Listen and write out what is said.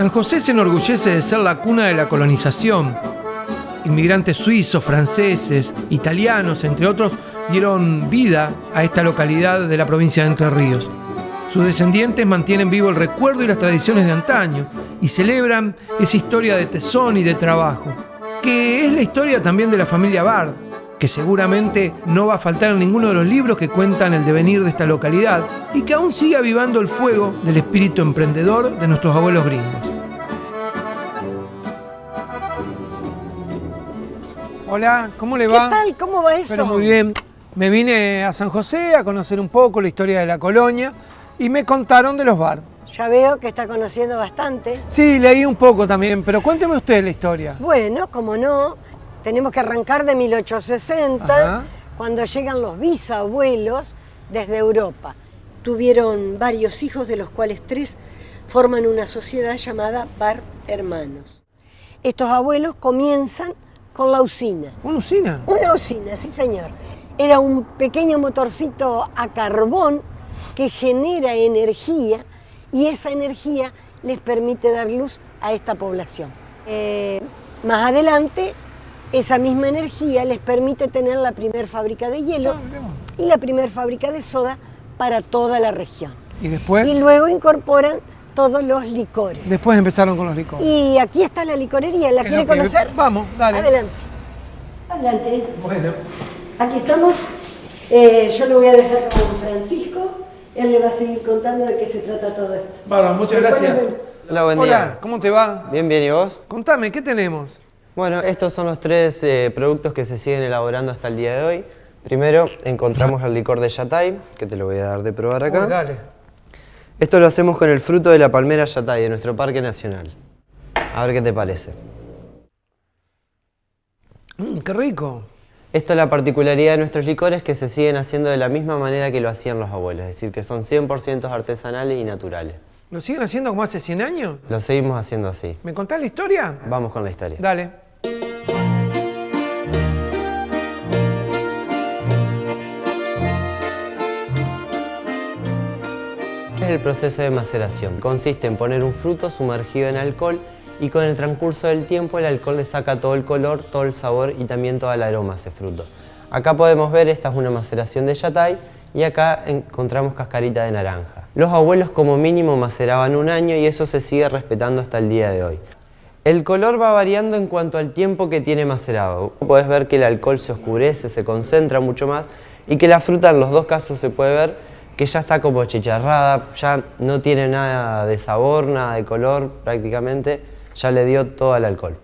San José se enorgullece de ser la cuna de la colonización. Inmigrantes suizos, franceses, italianos, entre otros, dieron vida a esta localidad de la provincia de Entre Ríos. Sus descendientes mantienen vivo el recuerdo y las tradiciones de antaño y celebran esa historia de tesón y de trabajo, que es la historia también de la familia Bard, que seguramente no va a faltar en ninguno de los libros que cuentan el devenir de esta localidad y que aún sigue avivando el fuego del espíritu emprendedor de nuestros abuelos gringos. Hola, ¿cómo le va? ¿Qué tal? ¿Cómo va eso? Pero muy bien. Me vine a San José a conocer un poco la historia de la colonia y me contaron de los bar. Ya veo que está conociendo bastante. Sí, leí un poco también, pero cuénteme usted la historia. Bueno, como no, tenemos que arrancar de 1860, Ajá. cuando llegan los bisabuelos desde Europa. Tuvieron varios hijos, de los cuales tres forman una sociedad llamada Bar Hermanos. Estos abuelos comienzan con la usina. ¿Una usina? Una usina, sí señor. Era un pequeño motorcito a carbón que genera energía y esa energía les permite dar luz a esta población. Eh, más adelante, esa misma energía les permite tener la primer fábrica de hielo Ah, y la primer fábrica de soda para toda la región. ¿Y después? Y luego incorporan todos los licores. Después empezaron con los licores. Y aquí está la licorería, ¿la Es quiere que- conocer? Vamos, dale. Adelante. Adelante. Bueno. Aquí estamos. Eh, yo lo voy a dejar con Francisco. Él le va a seguir contando de qué se trata todo esto. Bueno, muchas Después gracias. Hola, buen Hola, día. ¿cómo te va? Bien, bien, ¿y vos? Contame, ¿qué tenemos? Bueno, estos son los tres eh, productos que se siguen elaborando hasta el día de hoy. Primero encontramos el licor de Yatay, que te lo voy a dar de probar acá. Uy, dale. Esto lo hacemos con el fruto de la palmera Yatay de nuestro parque nacional. A ver qué te parece. Mm, qué rico. Esto es la particularidad de nuestros licores que se siguen haciendo de la misma manera que lo hacían los abuelos, es decir, que son 100% artesanales y naturales. ¿Lo siguen haciendo como hace 100 años? Lo seguimos haciendo así. ¿Me contás la historia? Vamos con la historia. Dale. El proceso de maceración. Consiste en poner un fruto sumergido en alcohol y con el transcurso del tiempo el alcohol le saca todo el color, todo el sabor y también toda el aroma a ese fruto. Acá podemos ver, esta es una maceración de yatay y acá encontramos cascarita de naranja. Los abuelos como mínimo maceraban un año y eso se sigue respetando hasta el día de hoy. El color va variando en cuanto al tiempo que tiene macerado. Puedes ver que el alcohol se oscurece, se concentra mucho más y que la fruta en los dos casos se puede ver que ya está como chicharrada, ya no tiene nada de sabor, nada de color prácticamente, ya le dio todo el alcohol.